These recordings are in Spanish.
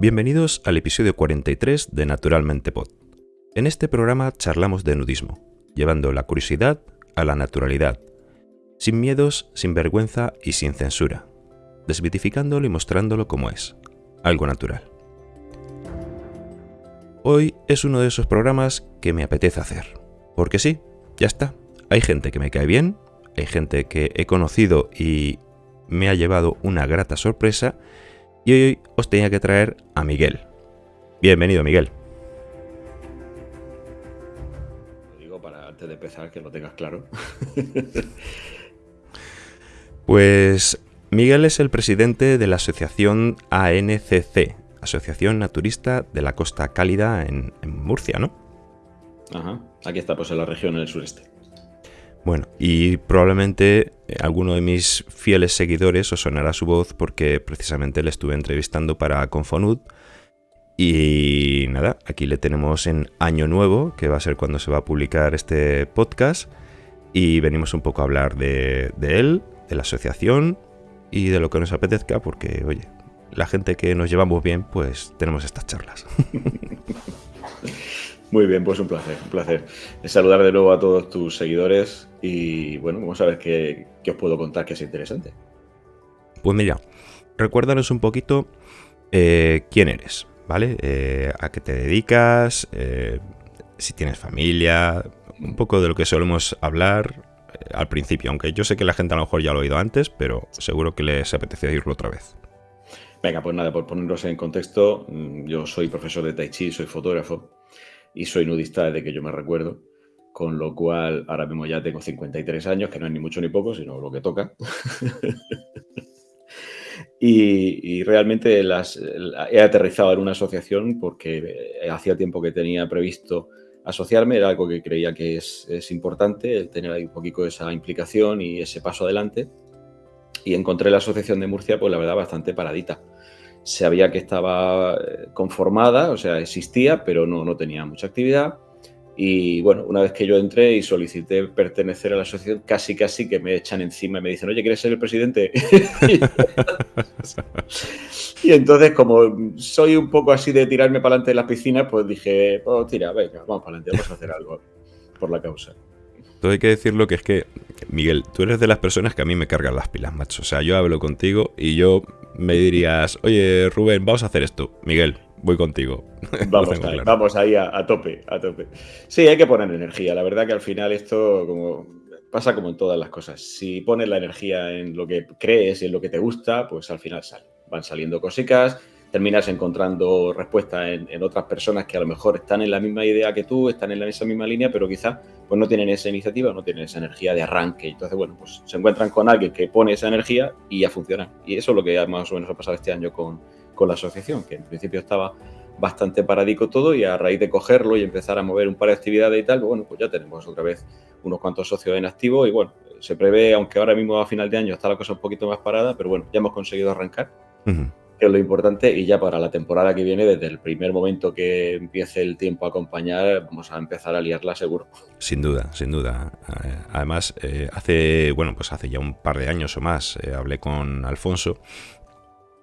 Bienvenidos al episodio 43 de Naturalmente Pod. En este programa charlamos de nudismo, llevando la curiosidad a la naturalidad, sin miedos, sin vergüenza y sin censura, desmitificándolo y mostrándolo como es, algo natural. Hoy es uno de esos programas que me apetece hacer, porque sí, ya está, hay gente que me cae bien, hay gente que he conocido y me ha llevado una grata sorpresa, y hoy os tenía que traer a Miguel. Bienvenido, Miguel. Lo digo para antes de empezar que lo tengas claro. pues Miguel es el presidente de la asociación ANCC, Asociación Naturista de la Costa Cálida en, en Murcia, ¿no? Ajá, aquí está, pues en la región en el sureste. Bueno, y probablemente eh, alguno de mis fieles seguidores os sonará su voz porque precisamente le estuve entrevistando para Confonud. Y nada, aquí le tenemos en Año Nuevo, que va a ser cuando se va a publicar este podcast. Y venimos un poco a hablar de, de él, de la asociación y de lo que nos apetezca, porque, oye, la gente que nos llevamos bien, pues tenemos estas charlas. Muy bien, pues un placer, un placer. Saludar de nuevo a todos tus seguidores y bueno, vamos a ver qué, os puedo contar que es interesante. Pues mira, recuérdanos un poquito eh, quién eres, ¿vale? Eh, a qué te dedicas, eh, si tienes familia, un poco de lo que solemos hablar al principio, aunque yo sé que la gente a lo mejor ya lo ha oído antes, pero seguro que les apetece oírlo otra vez. Venga, pues nada, por ponernos en contexto, mm, yo soy profesor de Tai Chi, soy fotógrafo y soy nudista desde que yo me recuerdo, con lo cual ahora mismo ya tengo 53 años, que no es ni mucho ni poco, sino lo que toca. y, realmente las, he aterrizado en una asociación porque eh, hacía tiempo que tenía previsto asociarme, era algo que creía que es, es importante, el tener ahí un poquito esa implicación y ese paso adelante. Y encontré la asociación de Murcia, pues la verdad, bastante paradita sabía que estaba eh, conformada, o sea, existía, pero no, no tenía mucha actividad. Y bueno, una vez que yo entré y solicité pertenecer a la asociación, casi casi que me echan encima y me dicen, oye, ¿quieres ser el presidente? y entonces, como soy un poco así de tirarme para adelante de las piscinas, pues dije, oh, tira, venga, vamos para adelante, vamos a hacer algo por la causa. Todo hay que decirlo que es que, Miguel, tú eres de las personas que a mí me cargan las pilas, macho. O sea, yo hablo contigo y yo me dirías, oye Rubén, vamos a hacer esto. Miguel, voy contigo. Vamos, ahí, vamos ahí a, tope, a tope. Sí, hay que poner energía. La verdad que al final esto como pasa como en todas las cosas. Si pones la energía en lo que crees y en lo que te gusta, pues al final sale. Van saliendo cositas, terminas encontrando respuesta en, otras personas que a lo mejor están en la misma idea que tú, están en la esa misma línea, pero quizá pues no tienen esa iniciativa, no tienen esa energía de arranque. Entonces, bueno, pues se encuentran con alguien que pone esa energía y ya funciona. Y eso es lo que más o menos ha pasado este año con, con la asociación, que en principio estaba bastante paradico todo y a raíz de cogerlo y empezar a mover un par de actividades y tal, bueno, pues ya tenemos otra vez unos cuantos socios en activo y bueno, se prevé, aunque ahora mismo a final de año está la cosa un poquito más parada, pero bueno, ya hemos conseguido arrancar que es lo importante, y ya para la temporada que viene, desde el primer momento que empiece el tiempo a acompañar, vamos a empezar a liarla seguro. Sin duda, sin duda. Eh, además, eh, hace, bueno, pues hace ya un par de años o más, eh, hablé con Alfonso,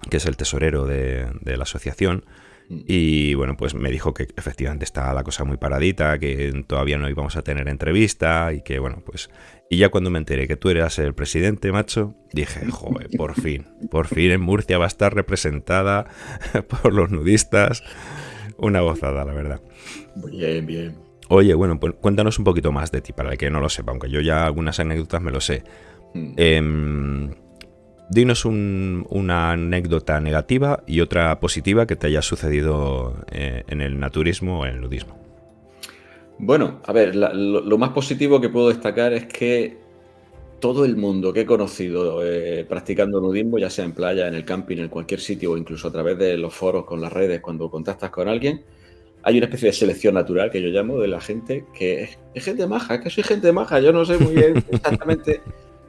que es el tesorero de, de la asociación, mm. y bueno, pues me dijo que efectivamente está la cosa muy paradita, que todavía no íbamos a tener entrevista y que bueno, pues y ya cuando me enteré que tú eras el presidente, macho, dije, joder, por fin, por fin en Murcia va a estar representada por los nudistas. Una gozada, la verdad. Bien, bien. Oye, bueno, pues cuéntanos un poquito más de ti, para el que no lo sepa, aunque yo ya algunas anécdotas me lo sé. Hmm. Em, dinos una anécdota negativa y otra positiva que te haya sucedido eh, en el naturismo o en el nudismo. Bueno, a ver, lo, más positivo que puedo destacar es que todo el mundo que he conocido eh, practicando nudismo, ya sea en playa, en el camping, en cualquier sitio o incluso a través de los foros con las redes, cuando contactas con alguien, hay una especie de selección natural que yo llamo de la gente que es, gente maja, que soy gente maja, yo no sé muy bien exactamente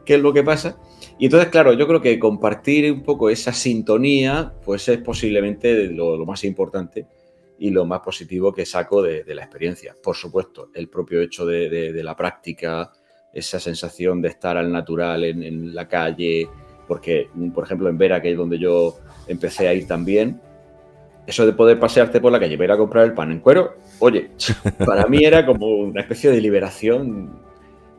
qué es lo que pasa. Y entonces, claro, yo creo que compartir un poco esa sintonía, pues es posiblemente lo más importante y lo más positivo que saco de, la experiencia. Por supuesto, el propio hecho de, la práctica, esa sensación de estar al natural en, la calle, porque, por ejemplo, en Vera, que es donde yo empecé a ir también, eso de poder pasearte por la calle, ir a comprar el pan en cuero, oye, para mí era como una especie de liberación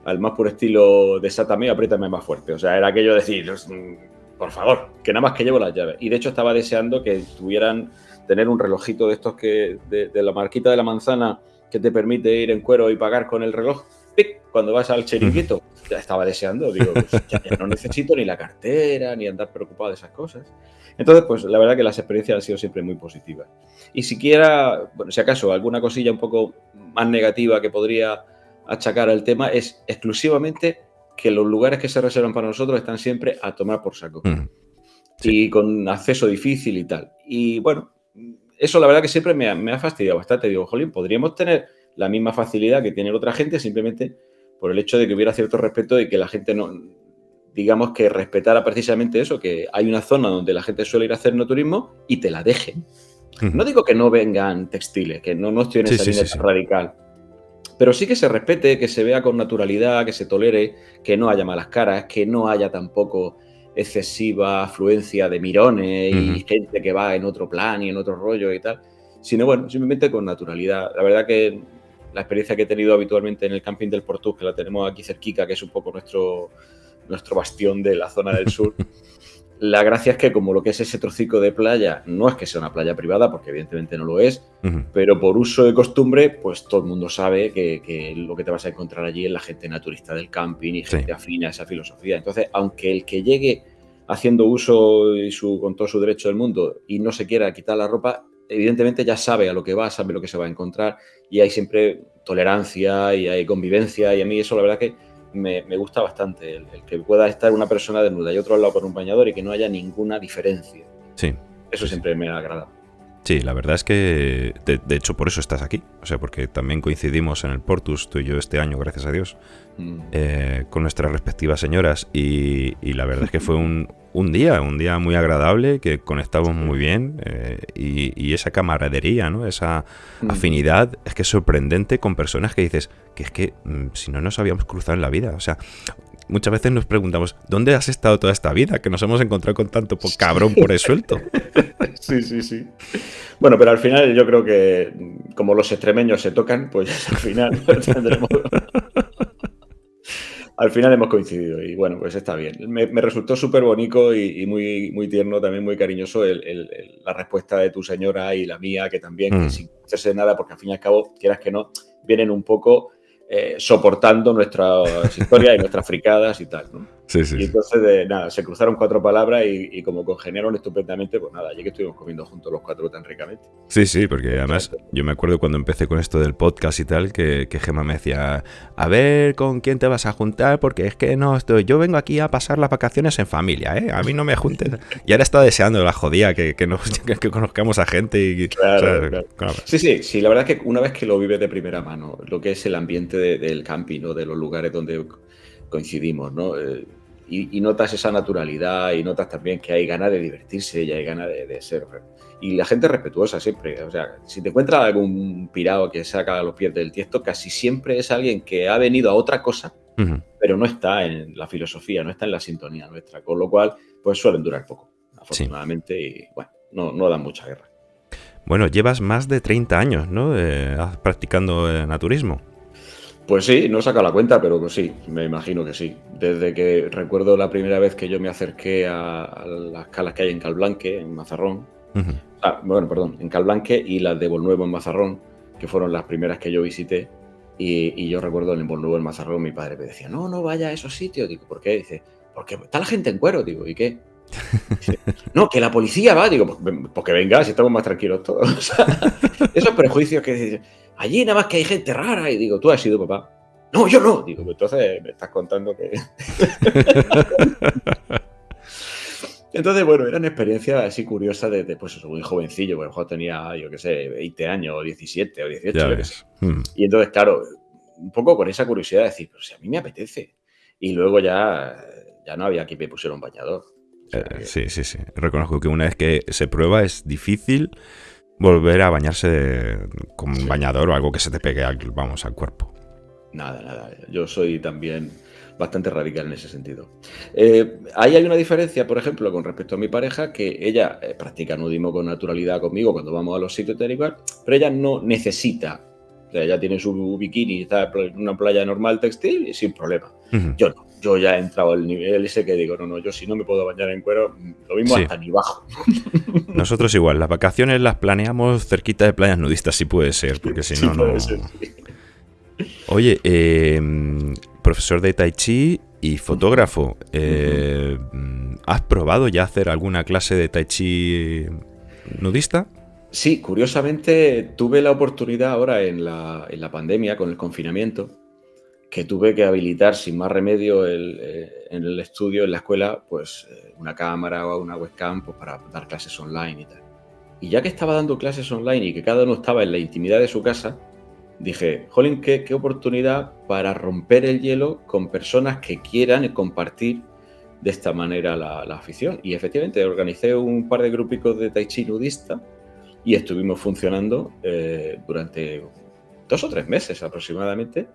al más puro estilo de Sátame, apriétame más fuerte. O sea, era aquello de decir, mm, por favor, que nada más que llevo las llaves. Y de hecho estaba deseando que tuvieran, tener un relojito de estos que, de, la marquita de la manzana que te permite ir en cuero y pagar con el reloj. ¡Pic! Cuando vas al chiringuito, ya estaba deseando, digo, pues, ya no necesito ni la cartera, ni andar preocupado de esas cosas. Entonces, pues la verdad que las experiencias han sido siempre muy positivas. Y siquiera, bueno, si acaso alguna cosilla un poco más negativa que podría achacar al tema es exclusivamente que los lugares que se reservan para nosotros están siempre a tomar por saco. Mm. Y con acceso difícil y tal. Y bueno, eso la verdad que siempre me ha, fastidiado bastante. Digo, jolín, podríamos tener la misma facilidad que tiene otra gente simplemente por el hecho de que hubiera cierto respeto y que la gente no, digamos que respetara precisamente eso, que hay una zona donde la gente suele ir a hacer no turismo y te la dejen. No digo que no vengan textiles, que no, no estoy en esa línea radical, pero sí que se respete, que se vea con naturalidad, que se tolere, que no haya malas caras, que no haya tampoco excesiva afluencia de mirones y gente que va en otro plan y en otro rollo y tal, sino bueno, simplemente con naturalidad. La verdad que la experiencia que he tenido habitualmente en el camping del Portus, que la tenemos aquí cerquica, que es un poco nuestro, nuestro bastión de la zona del sur, La gracia es que como lo que es ese trocico de playa no es que sea una playa privada, porque evidentemente no lo es, pero por uso de costumbre, pues todo el mundo sabe que, lo que te vas a encontrar allí es la gente naturista del camping y gente afina a esa filosofía. Entonces, aunque el que llegue haciendo uso y su, con todo su derecho del mundo y no se quiera quitar la ropa, evidentemente ya sabe a lo que va, sabe lo que se va a encontrar y hay siempre tolerancia y hay convivencia y a mí eso la verdad que me, gusta bastante, el, que pueda estar una persona desnuda y otro al lado con un bañador y que no haya ninguna diferencia. Sí. Eso siempre me agrada. Sí, la verdad es que de, hecho por eso estás aquí, o sea, porque también coincidimos en el Portus, tú y yo este año, gracias a Dios, mm. eh, con nuestras respectivas señoras y, la verdad es que fue un, día, un día muy agradable, que conectamos muy bien eh, y, esa camaradería, ¿no? esa mm. afinidad, es que es sorprendente con personas que dices que es que mm, si no nos habíamos cruzado en la vida, o sea, muchas veces nos preguntamos, ¿dónde has estado toda esta vida? Que nos hemos encontrado con tanto cabrón por el suelto. Sí, sí, sí. Bueno, pero al final yo creo que como los extremeños se tocan, pues al final tendremos... al final hemos coincidido y bueno, pues está bien. Me, resultó súper bonito y, muy, muy tierno, también muy cariñoso la respuesta de tu señora y la mía, que también, mm. sin hacerse nada, porque al fin y al cabo, quieras que no, vienen un poco eh, soportando nuestras historias y nuestras fricadas y tal, ¿no? Sí, sí. Y entonces, de, nada, se cruzaron cuatro palabras y, como congeniaron estupendamente, pues nada, allí que estuvimos comiendo juntos los cuatro tan ricamente. Sí, sí, porque además yo me acuerdo cuando empecé con esto del podcast y tal, que, que Gemma me decía, a ver con quién te vas a juntar, porque es que no, estoy, yo vengo aquí a pasar las vacaciones en familia, ¿eh? A mí no me juntes. y ahora está deseando la jodía que, que, nos, que conozcamos a gente y... Claro, Sí, sí, sí, la verdad es que una vez que lo vives de primera mano, lo que es el ambiente del camping o de los lugares donde coincidimos, ¿no? Eh, y, notas esa naturalidad y notas también que hay ganas de divertirse y hay ganas de, ser. Y la gente es respetuosa siempre. O sea, si te encuentras algún pirado que saca los pies del tiesto, casi siempre es alguien que ha venido a otra cosa, pero no está en la filosofía, no está en la sintonía nuestra. Con lo cual, pues suelen durar poco, afortunadamente, y bueno, no, no dan mucha guerra. Bueno, llevas más de 30 años, ¿no? Eh, practicando eh, naturismo. Pues sí, no he sacado la cuenta, pero pues sí, me imagino que sí. Desde que recuerdo la primera vez que yo me acerqué a, las calas que hay en Calblanque, en Mazarrón. ah, bueno, perdón, en Calblanque y las de Bolnuevo en Mazarrón, que fueron las primeras que yo visité. Y, yo recuerdo en Bolnuevo en Mazarrón, mi padre me decía, no, no vaya a esos sitios. Digo, ¿por qué? Dice, porque está la gente en cuero. Digo, ¿y qué? no, que la policía va. Digo, pues, pues, que venga, si estamos más tranquilos todos. esos prejuicios que allí nada más que hay gente rara. Y digo, tú has sido papá. No, yo no. Digo, entonces me estás contando que. entonces, bueno, eran experiencias así curiosas de, pues muy jovencillo, porque mejor tenía, yo qué sé, 20 años, o 17, o 18. Hmm. Y entonces, claro, un poco con esa curiosidad de decir, pero si a mí me apetece. Y luego ya, ya no había que me pusiera un bañador. Eh, sí, sí, sí. Reconozco que una vez que se prueba es difícil volver a bañarse con un bañador o algo que se te pegue al, vamos, al cuerpo. Nada, nada. Yo soy también bastante radical en ese sentido. Eh, ahí hay una diferencia, por ejemplo, con respecto a mi pareja, que ella eh, practica nudismo con naturalidad conmigo cuando vamos a los sitios técnicos, pero ella no necesita. O sea, ella tiene su bikini, está en una playa normal textil y sin problema. Yo no. Yo ya he entrado al nivel ese que digo, no, no, yo si no me puedo bañar en cuero, lo mismo hasta ni bajo. Nosotros igual, las vacaciones las planeamos cerquita de playas nudistas, si puede ser, porque si no, no... Oye, eh, profesor de Tai Chi y fotógrafo. Eh, ¿Has probado ya hacer alguna clase de Tai Chi nudista? Sí, curiosamente tuve la oportunidad ahora en la, pandemia, con el confinamiento, que tuve que habilitar sin más remedio eh, en el estudio, en la escuela, pues eh, una cámara o una webcam pues, para dar clases online y tal. Y ya que estaba dando clases online y que cada uno estaba en la intimidad de su casa, dije, jolín, qué, oportunidad para romper el hielo con personas que quieran compartir de esta manera la, afición. Y efectivamente organicé un par de grupicos de tai chi nudista y estuvimos funcionando eh, durante dos o tres meses aproximadamente.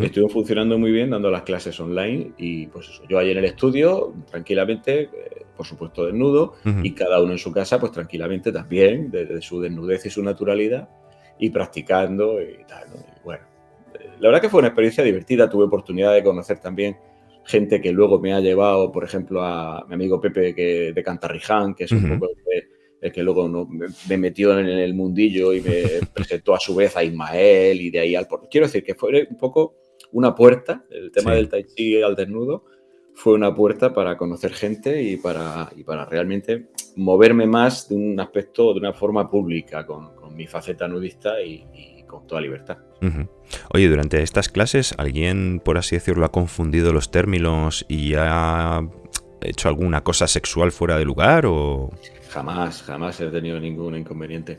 Estuvimos funcionando muy bien dando las clases online y pues eso, yo ahí en el estudio tranquilamente, eh, por supuesto desnudo, y cada uno en su casa pues tranquilamente también, desde su desnudez y su naturalidad, y practicando y tal. bueno, la verdad que fue una experiencia divertida. Tuve oportunidad de conocer también gente que luego me ha llevado, por ejemplo, a mi amigo Pepe que, de Cantarriján, que es un poco el que, luego no, me, metió en el mundillo y me presentó a su vez a Ismael y de ahí al... Quiero decir que fue un poco una puerta, el tema del tai chi al desnudo, fue una puerta para conocer gente y para, y para realmente moverme más de un aspecto, de una forma pública, con, mi faceta nudista y, con toda libertad. Oye, durante estas clases, ¿alguien, por así decirlo, ha confundido los términos y ha hecho alguna cosa sexual fuera de lugar o...? Jamás, jamás he tenido ningún inconveniente.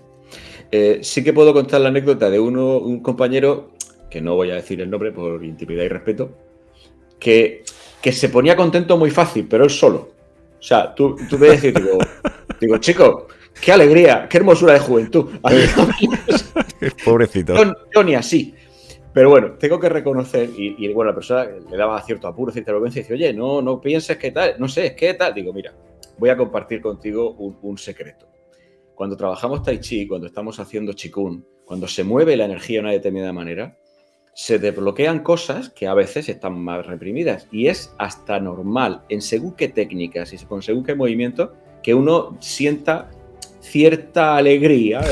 Eh, sí que puedo contar la anécdota de uno, un compañero, que no voy a decir el nombre por intimidad y respeto, que, que se ponía contento muy fácil, pero él solo. O sea, tú, tú me decir, digo, digo, chico, qué alegría, qué hermosura de juventud. Pobrecito. Yo, ni así. Pero bueno, tengo que reconocer, y, bueno, la persona le daba cierto apuro, cierta vergüenza, y dice, oye, no, no pienses que tal, no sé, es que tal. Digo, mira, voy a compartir contigo un, secreto. Cuando trabajamos Tai Chi, cuando estamos haciendo Chikun, cuando se mueve la energía de una determinada manera, se desbloquean cosas que a veces están más reprimidas. Y es hasta normal, en según qué técnicas y con según qué movimiento, que uno sienta cierta alegría.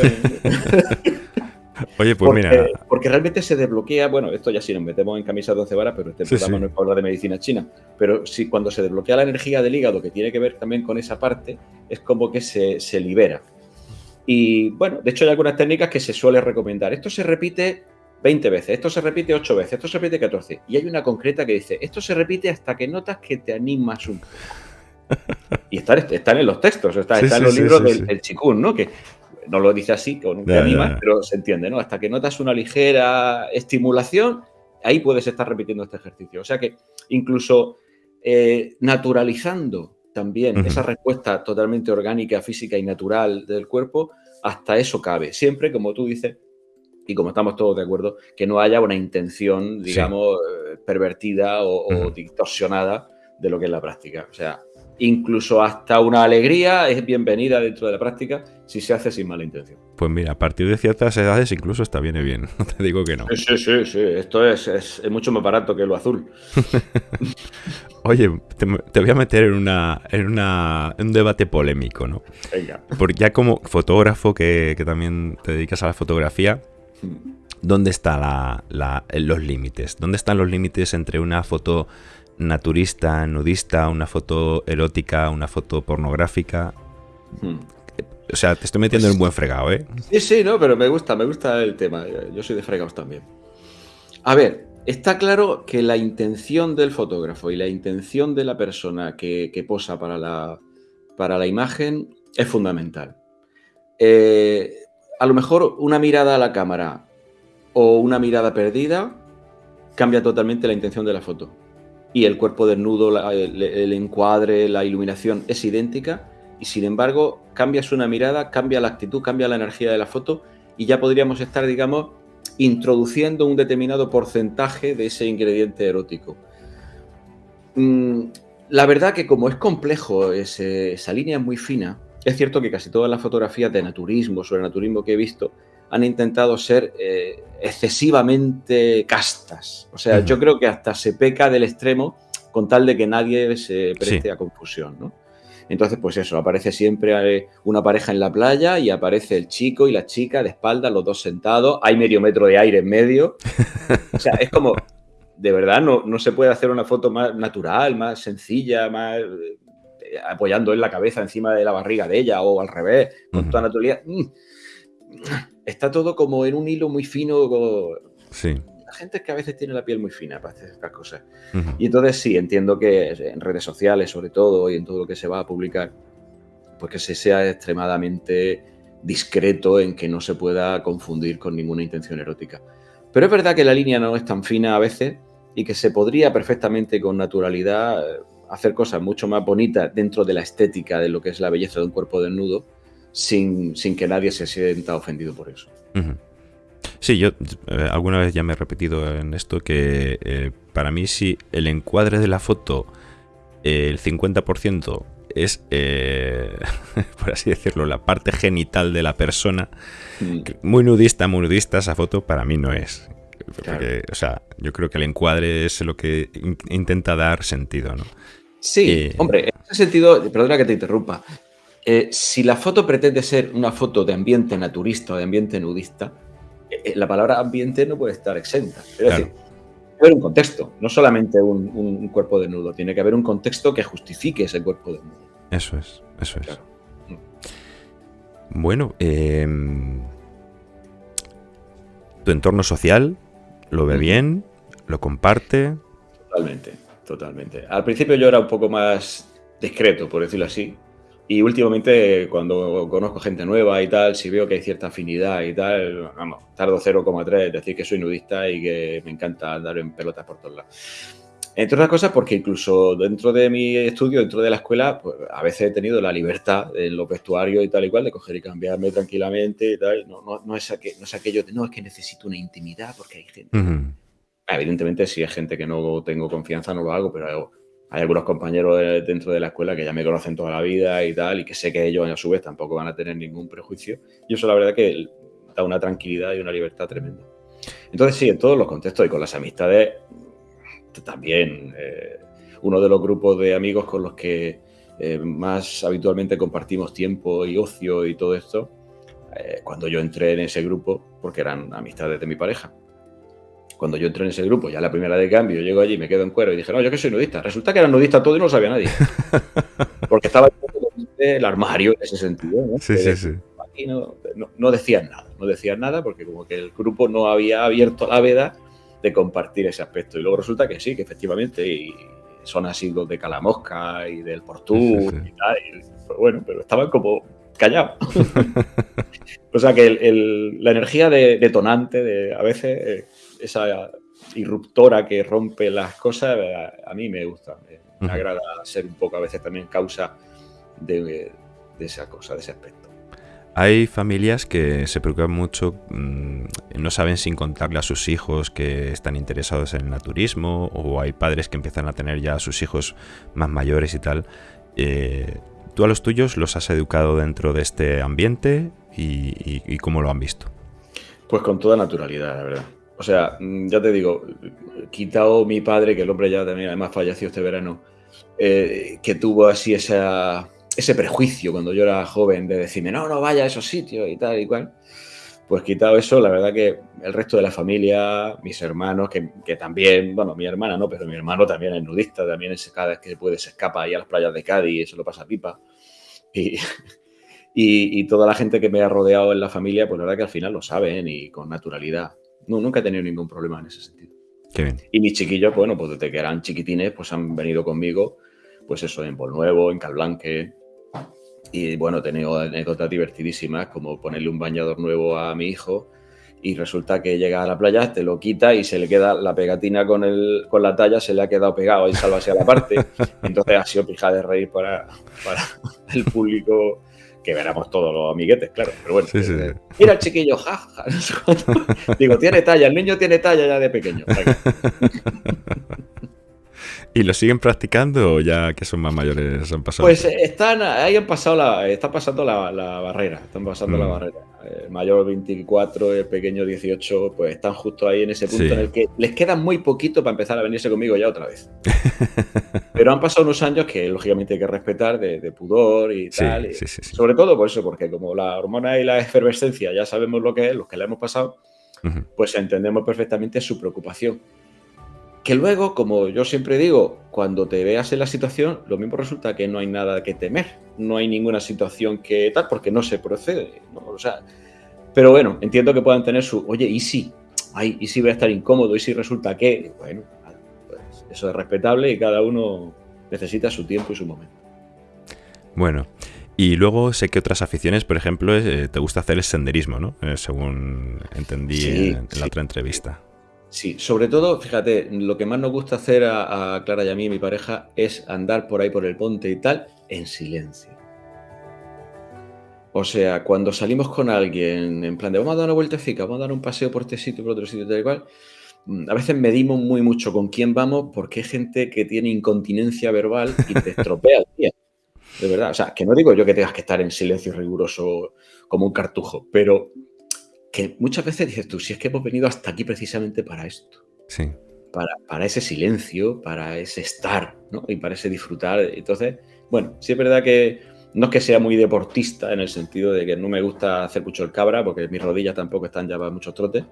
Oye, pues mira. Porque realmente se desbloquea, bueno, esto ya si nos metemos en camisa de once varas, pero este programa no es para hablar de medicina china. Pero si cuando se desbloquea la energía del hígado, que tiene que ver también con esa parte, es como que se, se libera. Y bueno, de hecho hay algunas técnicas que se suele recomendar. Esto se repite 20 veces, esto se repite 8 veces, esto se repite 14. Y hay una concreta que dice, esto se repite hasta que notas que te animas un poco. Y están, en los textos, están, en los libros del, chikun, ¿no? Que no lo dice así, con un pero se entiende, ¿no? Hasta que notas una ligera estimulación, ahí puedes estar repitiendo este ejercicio. O sea que incluso eh, naturalizando también esa respuesta totalmente orgánica, física y natural del cuerpo, hasta eso cabe. Siempre, como tú dices, y como estamos todos de acuerdo, que no haya una intención, digamos, eh, pervertida o, distorsionada de lo que es la práctica. O sea, incluso hasta una alegría es bienvenida dentro de la práctica si se hace sin mala intención. Pues mira, a partir de ciertas edades incluso está viene bien, no te digo que no. Sí, sí, sí, esto es, mucho más barato que lo azul. Oye, te, voy a meter en, una, en, una, un debate polémico, ¿no? Venga. Porque ya como fotógrafo que, también te dedicas a la fotografía, ¿dónde están los límites? ¿Dónde están los límites entre una foto naturista, nudista, una foto erótica, una foto pornográfica. Hmm. O sea, te estoy metiendo en un buen fregado, ¿eh? Sí, sí, no, pero me gusta, me gusta el tema. Yo soy de fregados también. A ver, está claro que la intención del fotógrafo y la intención de la persona que, posa para la, para la imagen es fundamental. Eh, a lo mejor una mirada a la cámara o una mirada perdida cambia totalmente la intención de la foto y el cuerpo desnudo, el, encuadre, la iluminación es idéntica y sin embargo cambias una mirada, cambia la actitud, cambia la energía de la foto y ya podríamos estar, digamos, introduciendo un determinado porcentaje de ese ingrediente erótico. mm, la verdad que como es complejo, esa línea es muy fina, es cierto que casi todas las fotografías de naturismo, sobre naturismo que he visto, han intentado ser eh, excesivamente castas. O sea, yo creo que hasta se peca del extremo con tal de que nadie se preste a confusión, ¿no? Entonces, pues eso, aparece siempre eh, una pareja en la playa y aparece el chico y la chica de espalda, los dos sentados, hay medio metro de aire en medio. O sea, es como, de verdad, no, no se puede hacer una foto más natural, más sencilla, más eh, apoyando en la cabeza encima de la barriga de ella o al revés, con toda naturalidad. Mm. Está todo como en un hilo muy fino. Sí. La gente es que a veces tiene la piel muy fina para hacer estas cosas. Y entonces sí, entiendo que en redes sociales sobre todo y en todo lo que se va a publicar, pues que se sea extremadamente discreto en que no se pueda confundir con ninguna intención erótica. Pero es verdad que la línea no es tan fina a veces y que se podría perfectamente con naturalidad hacer cosas mucho más bonitas dentro de la estética de lo que es la belleza de un cuerpo desnudo sin, sin que nadie se sienta ofendido por eso. Sí, yo eh, alguna vez ya me he repetido en esto que eh, para mí si el encuadre de la foto, el 50% es, por así decirlo, la parte genital de la persona, mm. muy nudista, muy nudista esa foto para mí no es. o sea, yo creo que el encuadre es lo que intenta dar sentido, ¿no? Sí, eh, hombre, en ese sentido, perdona que te interrumpa, eh, si la foto pretende ser una foto de ambiente naturista o de ambiente nudista, eh, la palabra ambiente no puede estar exenta. Es decir, tiene que haber un contexto, no solamente un, cuerpo desnudo, tiene que haber un contexto que justifique ese cuerpo desnudo. Eso es, eso es. Bueno, em, tu entorno social lo ve bien, lo comparte. Totalmente. Totalmente. Al principio yo era un poco más discreto, por decirlo así. Y últimamente, cuando conozco gente nueva y tal, si veo que hay cierta afinidad y tal, vamos, tardo 0,3 decir que soy nudista y que me encanta andar en pelotas por todos lados. Entre otras cosas, porque incluso dentro de mi estudio, dentro de la escuela, pues a veces he tenido la libertad en los vestuarios y tal y cual de coger y cambiarme tranquilamente y tal. No, no, no, es, no es aquello de, no, es que necesito una intimidad porque hay gente. Evidentemente, si es gente que no tengo confianza, no lo hago, pero hay algunos compañeros dentro de la escuela que ya me conocen toda la vida y tal, y que sé que ellos a su vez tampoco van a tener ningún prejuicio. Y eso la verdad que da una tranquilidad y una libertad tremenda. Entonces sí, en todos los contextos y con las amistades también. Eh, uno de los grupos de amigos con los que eh, más habitualmente compartimos tiempo y ocio y todo esto, eh, cuando yo entré en ese grupo, porque eran amistades de mi pareja, cuando yo entré en ese grupo, ya la primera de cambio, llego allí, me quedo en cuero y dije, no, yo que soy nudista. Resulta que era nudista todo y no lo sabía nadie. Porque estaba el armario en ese sentido. ¿no? Sí, sí, sí. Aquí no, no, decían nada, no decían nada porque como que el grupo no había abierto la veda de compartir ese aspecto. Y luego resulta que sí, que efectivamente y son así los de Calamosca y del Portú y tal. pues bueno, pero estaban como callados. o sea que la energía detonante de, a veces... Esa irruptora que rompe las cosas, a, mí me gusta. Me, agrada ser un poco a veces también causa de, esa cosa, de ese aspecto. Hay familias que se preocupan mucho, mm, no saben sin contarle a sus hijos que están interesados en el naturismo, o hay padres que empiezan a tener ya a sus hijos más mayores y tal. Eh, ¿Tú a los tuyos los has educado dentro de este ambiente y cómo lo han visto? Pues con toda naturalidad, la verdad. O sea, mm, ya te digo, quitado mi padre, que el hombre ya también además falleció este verano, eh, que tuvo así esa, ese prejuicio cuando yo era joven de decirme, no, no vaya a esos sitios y tal y cual. Pues quitado eso, la verdad que el resto de la familia, mis hermanos, que, también, bueno, mi hermana no, pero mi hermano también es nudista, también es cada vez que puede se escapa ahí a las playas de Cádiz eso lo pasa pipa. Y, y, toda la gente que me ha rodeado en la familia, pues la verdad que al final lo saben y con naturalidad. No, nunca he tenido ningún problema en ese sentido. Qué bien. Y mis chiquillos, bueno, pues desde que eran chiquitines, pues han venido conmigo, pues eso, en Nuevo, en Calblanque. Y bueno, he tenido anécdotas divertidísimas, como ponerle un bañador nuevo a mi hijo y resulta que llega a la playa, te lo quita y se le queda la pegatina con, el, con la talla, se le ha quedado pegado y salva a la parte. Entonces ha sido pija de reír para, para el público que veremos todos los amiguetes, claro. Pero bueno, mira el chiquillo, jaja. Digo, tiene talla, el niño tiene talla ya de pequeño. ¿Y lo siguen practicando o ya que son más mayores han pasado? Pues están, ahí han pasado la, están pasando la, barrera, están pasando la mm. barrera. El mayor 24, el pequeño 18, pues están justo ahí en ese punto en el que les queda muy poquito para empezar a venirse conmigo ya otra vez. Pero han pasado unos años que lógicamente hay que respetar de, pudor y tal. sobre todo por eso, porque como la hormona y la efervescencia ya sabemos lo que es, los que la hemos pasado, pues entendemos perfectamente su preocupación. Que luego, como yo siempre digo, cuando te veas en la situación, lo mismo resulta que no hay nada que temer, no hay ninguna situación que tal, porque no se procede. O sea, pero bueno, entiendo que puedan tener su, oye, ¿y si? Ay, ¿y si voy a estar incómodo? ¿Y si resulta que? Bueno, pues eso es respetable y cada uno necesita su tiempo y su momento. Bueno, y luego sé que otras aficiones, por ejemplo, eh, te gusta hacer el senderismo, ¿no? Eh, según entendí en, la otra entrevista. Sí, sobre todo, fíjate, lo que más nos gusta hacer a, Clara y a mí, y mi pareja, es andar por ahí por el ponte y tal, en silencio. O sea, cuando salimos con alguien en plan de vamos a dar una vueltecita, vamos a dar un paseo por este sitio, por otro sitio, tal y cual, mm, a veces medimos muy mucho con quién vamos porque hay gente que tiene incontinencia verbal y te estropea el día. De verdad, o sea, que no digo yo que tengas que estar en silencio riguroso como un cartujo, pero que muchas veces dices tú, si es que hemos venido hasta aquí precisamente para esto. Sí. Para, para ese silencio, para ese estar, ¿no? Y para ese disfrutar. Entonces, bueno, sí es verdad que no es que sea muy deportista en el sentido de que no me gusta hacer mucho el cabra, porque mis rodillas tampoco están ya para muchos trotes.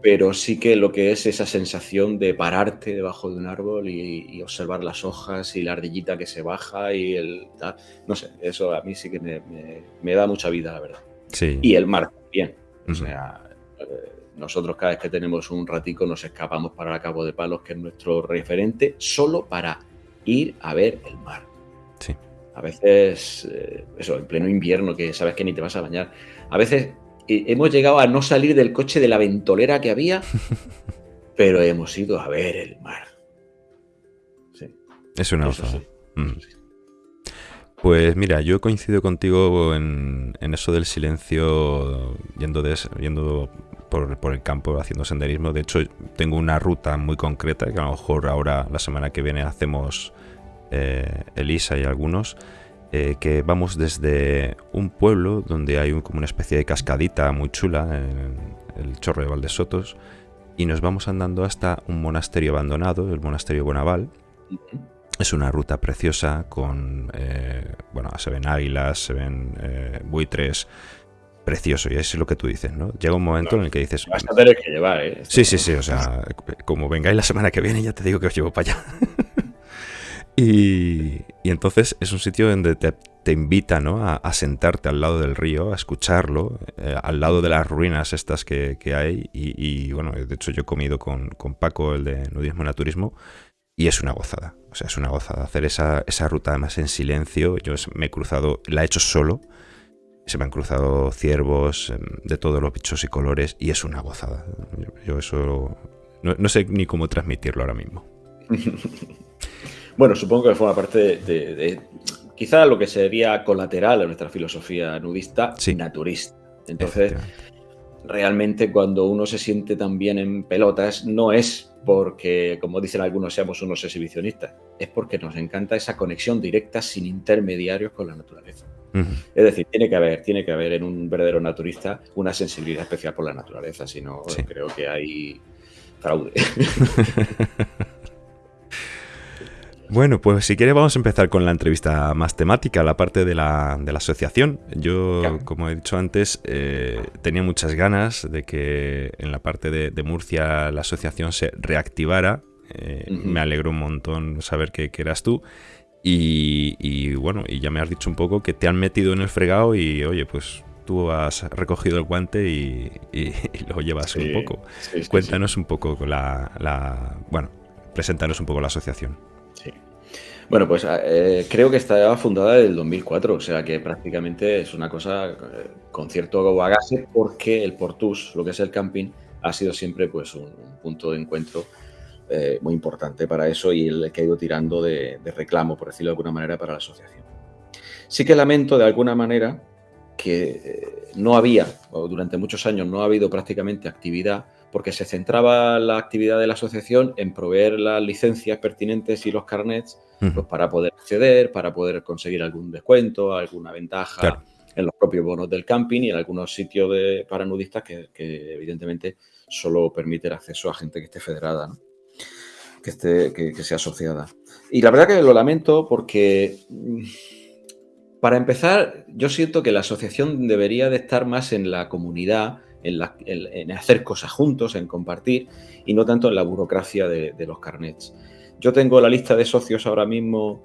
Pero sí que lo que es esa sensación de pararte debajo de un árbol y, observar las hojas y la ardillita que se baja y el. No sé, eso a mí sí que me, me da mucha vida, la verdad. Sí. Y el mar bien. O sea, eh, nosotros cada vez que tenemos un ratico nos escapamos para el Cabo de Palos, que es nuestro referente, solo para ir a ver el mar. Sí. A veces, eh, eso, en pleno invierno, que sabes que ni te vas a bañar. A veces eh, hemos llegado a no salir del coche de la ventolera que había, pero hemos ido a ver el mar. Sí. Es una cosa. Pues mira, yo coincido contigo en, eso del silencio, yendo, yendo por, el campo haciendo senderismo. De hecho, tengo una ruta muy concreta que a lo mejor ahora, la semana que viene, hacemos eh, Elisa y algunos. Eh, que vamos desde un pueblo donde hay como una especie de cascadita muy chula, el Chorro de Valdesotos, y nos vamos andando hasta un monasterio abandonado, el monasterio Bonaval. Es una ruta preciosa con, eh, bueno, se ven águilas, se ven eh, buitres, precioso, y es lo que tú dices, ¿no? Llega un momento en el que dices... Vas a tener que llevar, ¿eh? Sí, sí, sí, o sea, como vengáis la semana que viene ya te digo que os llevo para allá. y, entonces es un sitio donde te, invita, ¿no? A, sentarte al lado del río, a escucharlo, eh, al lado de las ruinas estas que, hay, y, bueno, de hecho yo he comido con, con Paco, el de Nudismo y Naturismo, y es una gozada. O sea, es una gozada hacer esa, ruta además en silencio. Yo me he cruzado, la he hecho solo. Se me han cruzado ciervos em, de todos los bichos y colores y es una gozada. Yo, eso no, sé ni cómo transmitirlo ahora mismo. bueno, supongo que forma parte de, quizá lo que sería colateral a nuestra filosofía nudista, naturista. Entonces, realmente cuando uno se siente tan bien en pelotas, no es porque, como dicen algunos, seamos unos exhibicionistas, es porque nos encanta esa conexión directa sin intermediarios con la naturaleza. Es decir, tiene que haber, tiene que haber en un verdadero naturista una sensibilidad especial por la naturaleza, si no, creo que hay fraude. Bueno, pues si quieres vamos a empezar con la entrevista más temática, la parte de la, de la asociación. Yo, como he dicho antes, eh, tenía muchas ganas de que en la parte de, Murcia la asociación se reactivara. Eh, me alegró un montón saber que, eras tú. Y, bueno, y ya me has dicho un poco que te han metido en el fregado y oye, pues tú has recogido el guante y, lo llevas un poco. Cuéntanos un poco la, la, bueno, preséntanos un poco la asociación. Bueno, pues eh, creo que está fundada desde el 2004, o sea que prácticamente es una cosa eh, con cierto bagaje porque el Portus, lo que es el camping, ha sido siempre pues un, punto de encuentro eh, muy importante para eso y el que ha ido tirando de, reclamo, por decirlo de alguna manera, para la asociación. Sí que lamento de alguna manera que no había, durante muchos años no ha habido prácticamente actividad porque se centraba la actividad de la asociación en proveer las licencias pertinentes y los carnets pues, para poder acceder, para poder conseguir algún descuento, alguna ventaja en los propios bonos del camping y en algunos sitios de, para nudistas que, evidentemente solo permite el acceso a gente que esté federada, que, esté, que, sea asociada. Y la verdad que lo lamento porque, mm, para empezar, yo siento que la asociación debería de estar más en la comunidad, en, hacer cosas juntos, en compartir, y no tanto en la burocracia de, de los carnets. Yo tengo la lista de socios ahora mismo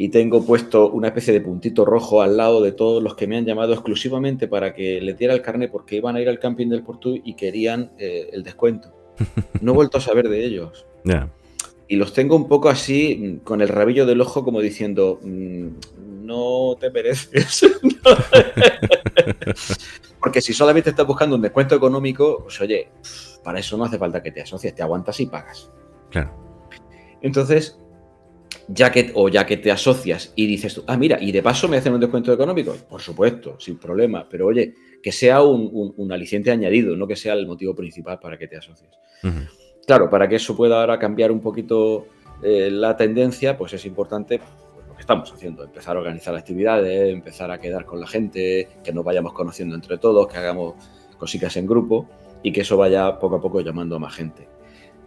y tengo puesto una especie de puntito rojo al lado de todos los que me han llamado exclusivamente para que les diera el carnet porque iban a ir al camping del Portú y querían eh, el descuento. No he vuelto a saber de ellos. Y los tengo un poco así, mm, con el rabillo del ojo, como diciendo, mm, no te mereces. porque si solamente estás buscando un descuento económico, pues oye, para eso no hace falta que te asocies, te aguantas y pagas. Claro. Entonces, ya que, o ya que te asocias y dices, ah, mira, y de paso me hacen un descuento económico, por supuesto, sin problema, pero oye, que sea un, aliciente añadido, no que sea el motivo principal para que te asocies. Claro, para que eso pueda ahora cambiar un poquito eh, la tendencia, pues es importante que estamos haciendo, empezar a organizar actividades, empezar a quedar con la gente, que nos vayamos conociendo entre todos, que hagamos cositas en grupo y que eso vaya poco a poco llamando a más gente.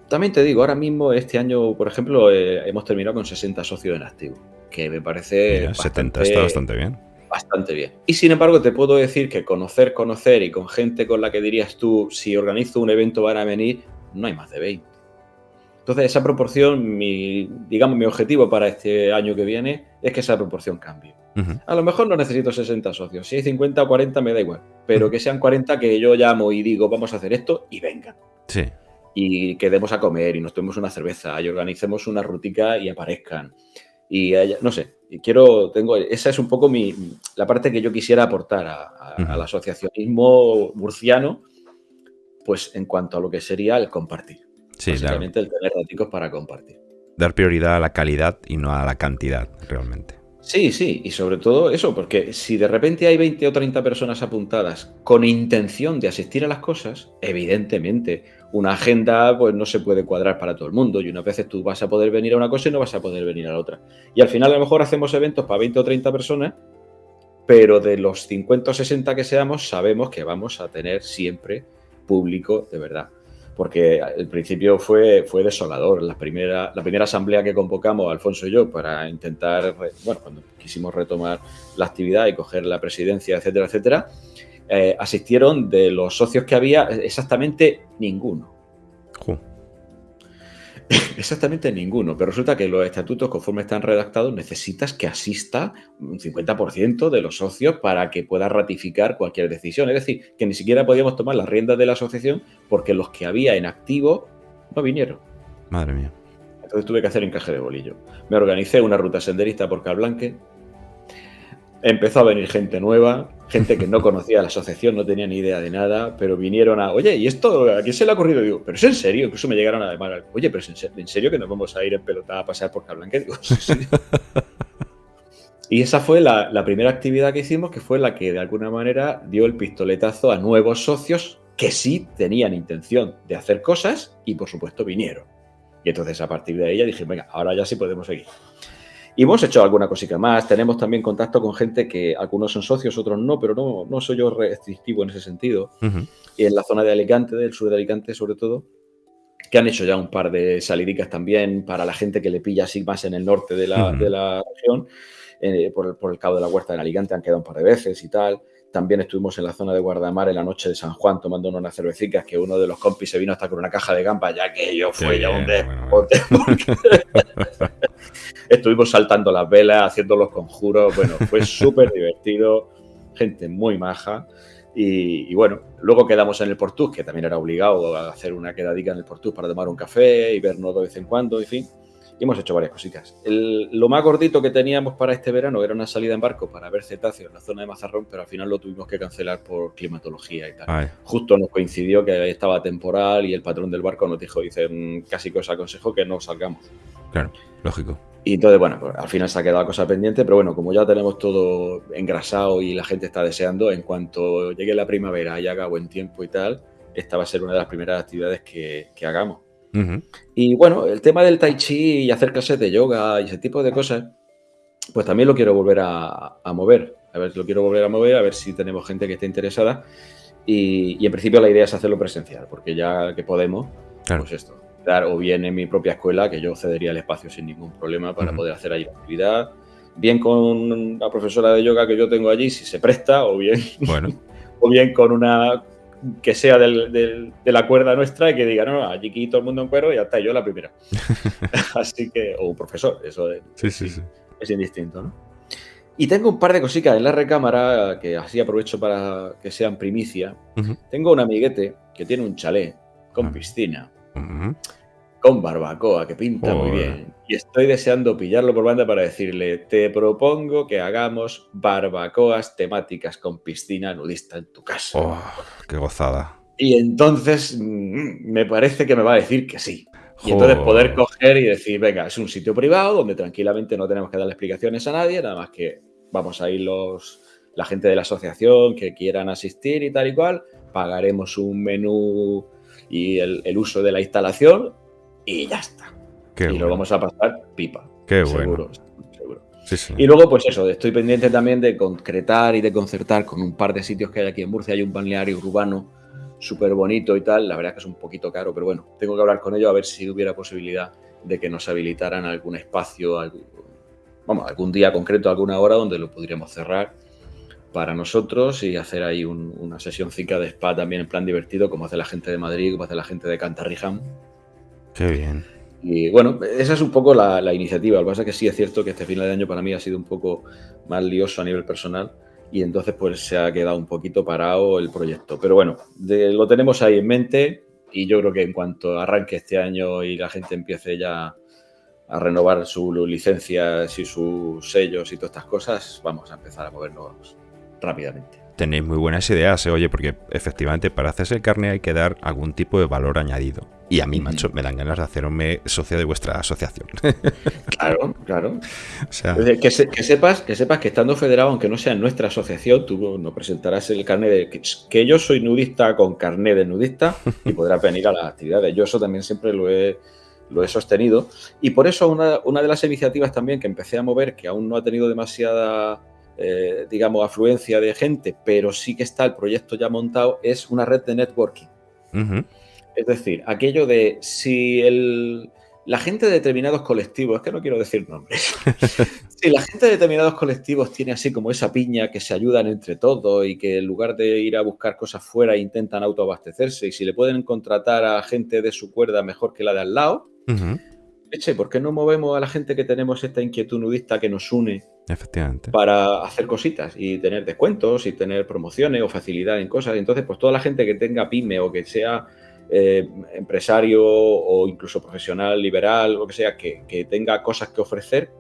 También te digo, ahora mismo, este año, por ejemplo, eh, hemos terminado con 60 socios en activo, que me parece. 70 está bastante bien. Bastante bien. Y sin embargo, te puedo decir que conocer, conocer y con gente con la que dirías tú, si organizo un evento van a venir, no hay más de 20. Entonces, esa proporción, mi, digamos, mi objetivo para este año que viene es que esa proporción cambie. A lo mejor no necesito 60 socios. Si hay 50 o 40, me da igual. Pero que sean 40 que yo llamo y digo, vamos a hacer esto y vengan. Sí y quedemos a comer y nos tomemos una cerveza y organicemos una rutica y aparezcan. Y no sé, quiero, tengo, esa es un poco mi, la parte que yo quisiera aportar al asociacionismo murciano, pues en cuanto a lo que sería el compartir. Sí, Básicamente el tener raticos para compartir. Dar prioridad a la calidad y no a la cantidad, realmente. Sí, sí, y sobre todo eso, porque si de repente hay 20 o 30 personas apuntadas con intención de asistir a las cosas, evidentemente una agenda pues no se puede cuadrar para todo el mundo y unas veces tú vas a poder venir a una cosa y no vas a poder venir a la otra. Y al final a lo mejor hacemos eventos para 20 o 30 personas, pero de los 50 o 60 que seamos sabemos que vamos a tener siempre público de verdad porque el principio fue, fue desolador. La primera, la primera asamblea que convocamos, Alfonso y yo, para intentar, bueno, cuando quisimos retomar la actividad y coger la presidencia, etcétera, etcétera, eh, asistieron de los socios que había exactamente ninguno. Exactamente ninguno, pero resulta que los estatutos, conforme están redactados, necesitas que asista un 50% de los socios para que pueda ratificar cualquier decisión. Es decir, que ni siquiera podíamos tomar las riendas de la asociación porque los que había en activo no vinieron. Madre mía. Entonces tuve que hacer encaje de bolillo. Me organicé una ruta senderista por Calblanque, empezó a venir gente nueva, gente que no conocía la asociación, no tenía ni idea de nada, pero vinieron a, oye, ¿y esto a quién se le ha ocurrido? Digo, pero es en serio, incluso me llegaron a llamar, oye, pero es en serio, que nos vamos a ir en pelota a pasear por Cablanque. Digo, sí, y esa fue la, la, primera actividad que hicimos, que fue la que de alguna manera dio el pistoletazo a nuevos socios que sí tenían intención de hacer cosas y por supuesto vinieron. Y entonces a partir de ya dije, venga, ahora ya sí podemos seguir. Y hemos hecho alguna cosita más. Tenemos también contacto con gente que algunos son socios, otros no, pero no, no soy yo restrictivo en ese sentido. Y en la zona de Alicante, del sur de Alicante sobre todo, que han hecho ya un par de salidicas también para la gente que le pilla así más en el norte de la, de la región. Eh, por, el, por, el, Cabo de la Huerta en Alicante han quedado un par de veces y tal. También estuvimos en la zona de Guardamar en la noche de San Juan tomando unas cervecitas que uno de los compis se vino hasta con una caja de gamba, ya que yo fue ya un despote. Estuvimos saltando las velas, haciendo los conjuros. Bueno, fue súper divertido. Gente muy maja. Y, bueno, luego quedamos en el Portus, que también era obligado a hacer una quedadica en el Portus para tomar un café y vernos de vez en cuando, en fin y hemos hecho varias cositas. lo más gordito que teníamos para este verano era una salida en barco para ver cetáceos en la zona de Mazarrón, pero al final lo tuvimos que cancelar por climatología y tal. Justo nos coincidió que estaba temporal y el patrón del barco nos dijo, dice, mm, casi que os aconsejo que no salgamos. Claro, lógico. Y entonces, bueno, pues al final se ha quedado cosa pendiente, pero bueno, como ya tenemos todo engrasado y la gente está deseando, en cuanto llegue la primavera y haga buen tiempo y tal, esta va a ser una de las primeras actividades que, hagamos. Y bueno, el tema del tai chi y hacer clases de yoga y ese tipo de cosas, pues también lo quiero volver a, mover. A ver, lo quiero volver a mover, a ver si tenemos gente que esté interesada. Y, en principio la idea es hacerlo presencial, porque ya que podemos, pues esto, dar o bien en mi propia escuela, que yo cedería el espacio sin ningún problema para poder hacer ahí la actividad, bien con la profesora de yoga que yo tengo allí, si se presta, o bien, bueno. o bien con una que sea de la cuerda nuestra y que diga, no, allí aquí todo el mundo en cuero y ya está, yo la primera. Así que, o un profesor, eso es, sí, sí, sí. es indistinto, ¿no? Y tengo un par de cositas en la recámara que así aprovecho para que sean primicia. Tengo un amiguete que tiene un chalet con piscina con barbacoa, que pinta muy bien. Y estoy deseando pillarlo por banda para decirle, te propongo que hagamos barbacoas temáticas con piscina nudista en tu casa. Oh, ¡Qué gozada! Y entonces mm, me parece que me va a decir que sí. Y entonces poder coger y decir, venga, es un sitio privado donde tranquilamente no tenemos que darle explicaciones a nadie, nada más que vamos a ir los, la gente de la asociación que quieran asistir y tal y cual, pagaremos un menú y el uso de la instalación y ya está. y lo vamos a pasar pipa. Qué bueno. Y luego, pues eso, estoy pendiente también de concretar y de concertar con un par de sitios que hay aquí en Murcia. Hay un balneario urbano súper bonito y tal. La verdad es que es un poquito caro, pero bueno, tengo que hablar con ellos a ver si hubiera posibilidad de que nos habilitaran algún espacio, algún, vamos, algún día concreto, alguna hora donde lo podríamos cerrar para nosotros y hacer ahí una sesión de spa también en plan divertido, como hace la gente de Madrid, como hace la gente de Cantarrijam Qué bien. Y bueno, esa es un poco la, iniciativa. Lo que pasa es que sí es cierto que este final de año para mí ha sido un poco más lioso a nivel personal y entonces pues se ha quedado un poquito parado el proyecto. Pero bueno, lo tenemos ahí en mente y yo creo que en cuanto arranque este año y la gente empiece ya a renovar sus licencias y sus sellos y todas estas cosas, vamos a empezar a movernos rápidamente tenéis muy buenas ideas, ¿eh? oye, porque efectivamente para hacerse el carne hay que dar algún tipo de valor añadido. Y a mí, macho, me dan ganas de hacerme socio de vuestra asociación. Claro, claro. que, sepas, que sepas que estando federado, aunque no sea en nuestra asociación, tú no presentarás el carnet de que, yo soy nudista con carnet de nudista y podrás venir a las actividades. Yo eso también siempre lo he, lo he sostenido. Y por eso una, una de las iniciativas también que empecé a mover, que aún no ha tenido demasiada eh, digamos, afluencia de gente, pero sí que está el proyecto ya montado, es una red de networking. Es decir, aquello de si el, la gente de determinados colectivos, es que no quiero decir nombres, si la gente de determinados colectivos tiene así como esa piña que se ayudan entre todos y que en lugar de ir a buscar cosas fuera intentan autoabastecerse y si le pueden contratar a gente de su cuerda mejor que la de al lado, eche, ¿por qué no movemos a la gente que tenemos esta inquietud nudista que nos une Efectivamente. Para hacer cositas y tener descuentos y tener promociones o facilidad en cosas. Entonces, pues toda la gente que tenga pyme o que sea eh, empresario o incluso profesional, liberal, lo que sea, que, tenga cosas que ofrecer,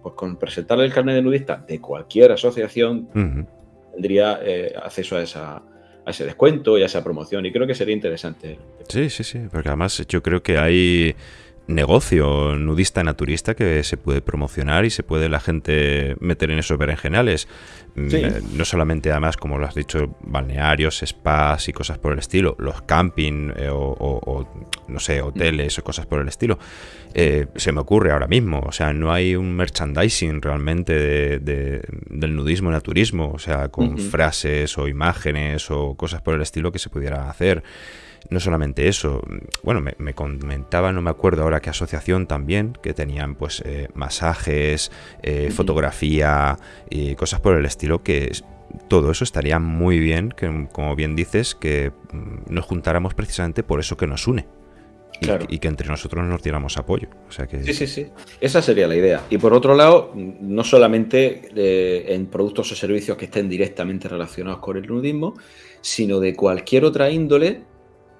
pues con presentarle el carnet de nudista de cualquier asociación, tendría eh, acceso a, esa, a ese descuento y a esa promoción. Y creo que sería interesante. Sí, sí, sí, porque además yo creo que hay negocio nudista naturista que se puede promocionar y se puede la gente meter en esos berenjenales. Mm, eh, no solamente además, como lo has dicho, balnearios, spas y cosas por el estilo, los camping eh, o, no sé, hoteles o cosas por el estilo. Eh, se me ocurre ahora mismo, o sea, no hay un merchandising realmente del nudismo naturismo, o sea, con frases o imágenes o cosas por el estilo que se pudiera hacer. No solamente eso, bueno, me, comentaba, no me acuerdo ahora qué asociación también, que tenían pues eh, masajes, eh, fotografía y cosas por el estilo que todo eso estaría muy bien, que como bien dices, que mm, nos juntáramos precisamente por eso que nos une. Y, que entre nosotros nos diéramos apoyo. O sea que... Sí, sí, sí. Esa sería la idea. Y por otro lado, no solamente eh, en productos o servicios que estén directamente relacionados con el nudismo, sino de cualquier otra índole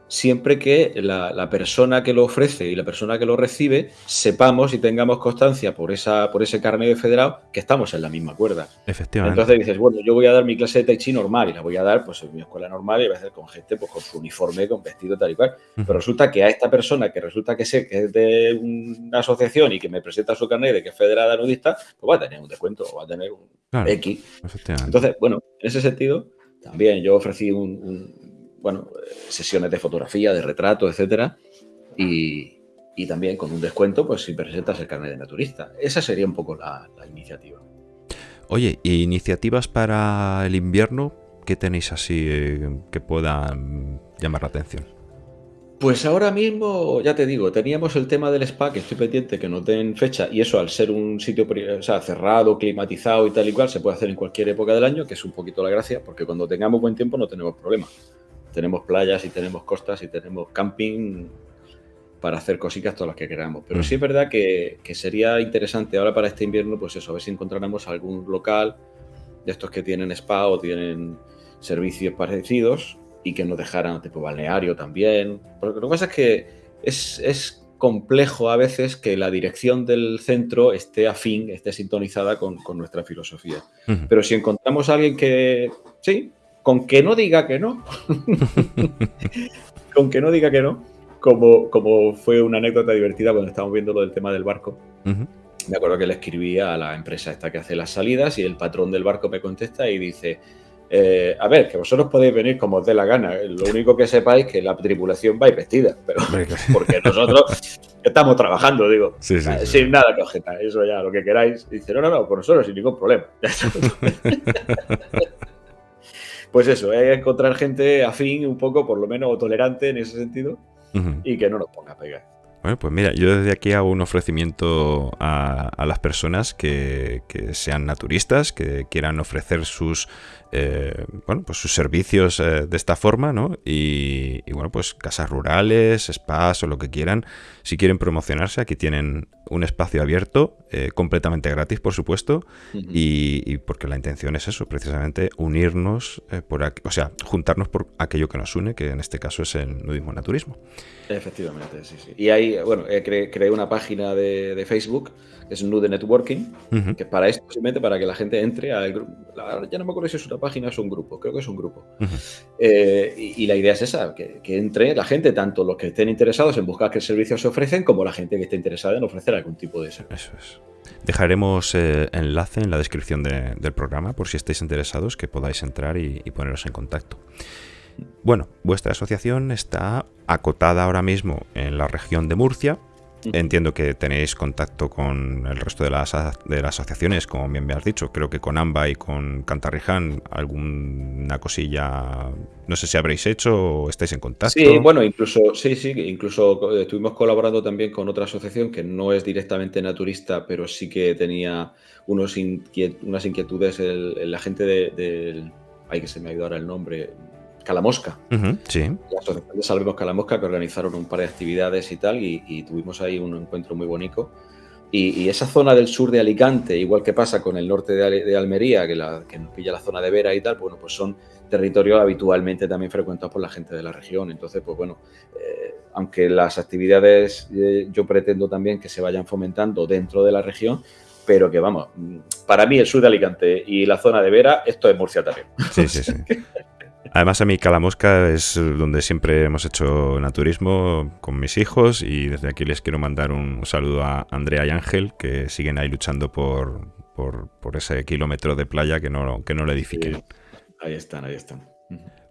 siempre que la, persona que lo ofrece y la persona que lo recibe sepamos y tengamos constancia por, esa, por ese carnet de federado que estamos en la misma cuerda. Efectivamente. Entonces dices, bueno, yo voy a dar mi clase de Tai Chi normal y la voy a dar pues en mi escuela normal y voy a hacer con gente pues con su uniforme, con vestido tal y cual. Pero resulta que a esta persona que resulta que sé que es de una asociación y que me presenta su carnet de que es federada nudista, pues va a tener un descuento o va a tener un X. Entonces, bueno, en ese sentido, también yo ofrecí un bueno, sesiones de fotografía, de retrato, etcétera, y, también con un descuento, pues si presentas el carnet de naturista. Esa sería un poco la, iniciativa. Oye, iniciativas para el invierno? ¿Qué tenéis así eh, que puedan llamar la atención? Pues ahora mismo, ya te digo, teníamos el tema del spa, que estoy pendiente que nos den fecha, y eso al ser un sitio cerrado, climatizado y tal y cual, se puede hacer en cualquier época del año, que es un poquito la gracia, porque cuando tengamos buen tiempo no tenemos problema. Tenemos playas y tenemos costas y tenemos camping para hacer cositas todas las que queramos. Pero mm. sí es verdad que, que, sería interesante ahora para este invierno, pues eso, a ver si encontráramos algún local de estos que tienen spa o tienen servicios parecidos y que nos dejaran tipo balneario también. Porque lo que pasa es que es, complejo a veces que la dirección del centro esté afín, esté sintonizada con, nuestra filosofía. Pero si encontramos a alguien que, sí, con que no diga que no, con que no diga que no, como, como fue una anécdota divertida cuando estábamos viendo lo del tema del barco. Me acuerdo que le escribía a la empresa esta que hace las salidas y el patrón del barco me contesta y dice, eh, a ver, que vosotros podéis venir como os dé la gana. Lo único que sepáis es que la tripulación va vestida, pero porque nosotros estamos trabajando, digo, eh, sin nada que objetar. Eso ya, lo que queráis. dice, no, no, no, por nosotros sin ningún problema. pues eso, hay que encontrar gente afín un poco, por lo menos, tolerante en ese sentido y que no nos ponga a pegar. Bueno, pues mira, yo desde aquí hago un ofrecimiento a, las personas que, sean naturistas, que quieran ofrecer sus eh, bueno, pues sus servicios eh, de esta forma, ¿no? Y, bueno, pues casas rurales, spas o lo que quieran. Si quieren promocionarse, aquí tienen un espacio abierto, eh, completamente gratis, por supuesto, y, porque la intención es eso, precisamente unirnos, por o sea, juntarnos por aquello que nos une, que en este caso es el nudismo naturismo. Efectivamente, sí, sí. Y ahí, bueno, creé, una página de, Facebook, que es Nude Networking, que es para esto, simplemente para que la gente entre al grupo. Ya no me acuerdo si es una página es un grupo, creo que es un grupo. Eh, y, la idea es esa, que, entre la gente, tanto los que estén interesados en buscar qué servicios se ofrecen, como la gente que esté interesada en ofrecer algún tipo de servicio. Eso es. Dejaremos eh, enlace en la descripción del programa por si estáis interesados que podáis entrar y poneros en contacto. Bueno, vuestra asociación está acotada ahora mismo en la región de Murcia. Entiendo que tenéis contacto con el resto de las, de las asociaciones, como bien me has dicho. Creo que con AMBA y con Cantarriján alguna cosilla, no sé si habréis hecho o estáis en contacto. Sí, bueno, incluso, sí, sí, incluso estuvimos colaborando también con otra asociación que no es directamente naturista, pero sí que tenía unos unas inquietudes el, la gente del... De, ay, que se me ha ido ahora el nombre, Calamosca. sí. La Asociación de Salvemos Calamosca que organizaron un par de actividades y tal, y, tuvimos ahí un encuentro muy bonito. Y, esa zona del sur de Alicante, igual que pasa con el norte de, Almería, que, la, que, nos pilla la zona de Vera y tal, bueno, pues son territorios habitualmente también frecuentados por la gente de la región. Entonces, pues bueno, eh, aunque las actividades eh, yo pretendo también que se vayan fomentando dentro de la región, pero que vamos, para mí el sur de Alicante y la zona de Vera, esto es Murcia también. Sí, sí, sí. Además, a mí Calamosca es donde siempre hemos hecho naturismo con mis hijos y desde aquí les quiero mandar un saludo a Andrea y Ángel que siguen ahí luchando por, por, ese kilómetro de playa que no, que no le edifiquen. ahí están, ahí están.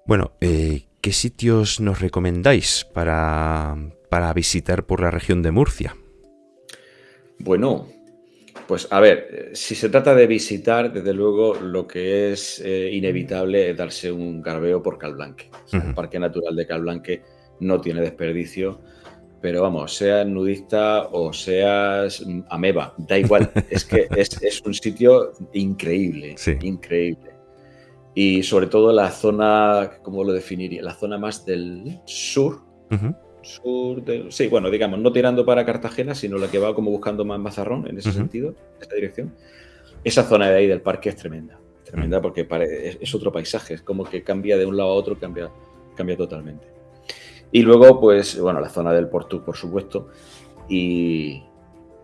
Bueno, eh, ¿qué sitios nos recomendáis para, para visitar por la región de Murcia? Bueno, pues a ver, si se trata de visitar, desde luego lo que es eh, inevitable es darse un garbeo por Calblanque. El Parque Natural de Calblanque no tiene desperdicio, pero vamos, seas nudista o seas ameba, da igual, es que es, un sitio increíble, increíble. Y sobre todo la zona, ¿cómo lo definiría? La zona más del sur, sur Sí, bueno, digamos, no tirando para Cartagena, sino la que va como buscando más Mazarrón en ese sentido, en esa dirección. Esa zona de ahí del parque es tremenda. Tremenda porque es, otro paisaje, es como que cambia de un lado a otro, cambia, cambia totalmente. Y luego, pues, bueno, la zona del Porto, por supuesto, y,